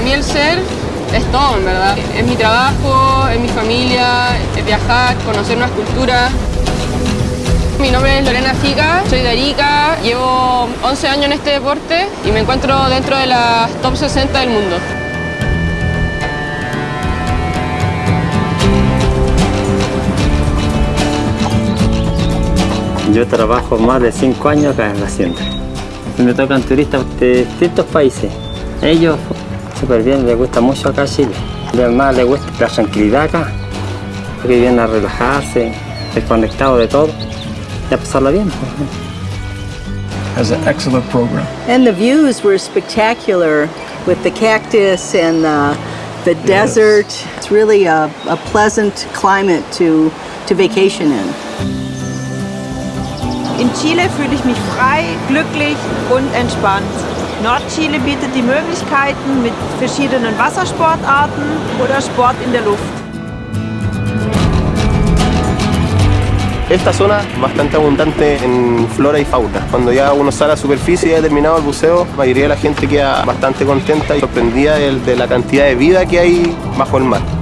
mí el ser es todo, en verdad. Es mi trabajo, es mi familia, es viajar, conocer nuevas culturas. Mi nombre es Lorena Fica, soy de Arica, llevo 11 años en este deporte y me encuentro dentro de las top 60 del mundo. Yo trabajo más de 5 años acá en la hacienda. Me tocan turistas de distintos países. Ellos súper bien, les gusta mucho acá Chile. Además les gusta la tranquilidad acá, porque vienen a relajarse, desconectados de todo y a pasarla bien. Has an excellent program. And the views were spectacular with the cactus and uh, the, the desert. It's really a, a pleasant climate to, to vacation in. In Chile fühle ich mich frei, glücklich und entspannt. Nordchile bietet die Möglichkeiten mit verschiedenen Wassersportarten oder Sport in der Luft. Esta zona es bastante abundante en flora y fauna. Cuando ya uno sale a la superficie y ha terminado el buceo, la mayoría de la gente queda bastante contenta y sorprendida de, de la cantidad de vida que hay bajo el mar.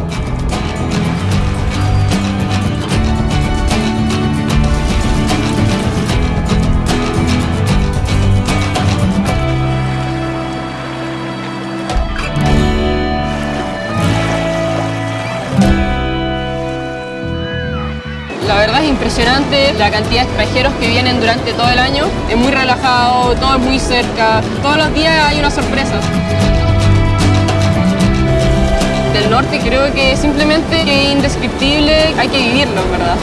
Es impresionante la cantidad de extranjeros que vienen durante todo el año. Es muy relajado, todo es muy cerca, todos los días hay una sorpresa. Del norte creo que simplemente es indescriptible, hay que vivirlo, verdad.